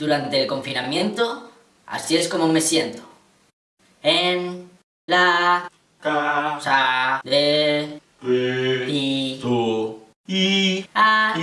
Durante el confinamiento, así es como me siento. En la casa de 왜, 이, 도, 이, 아,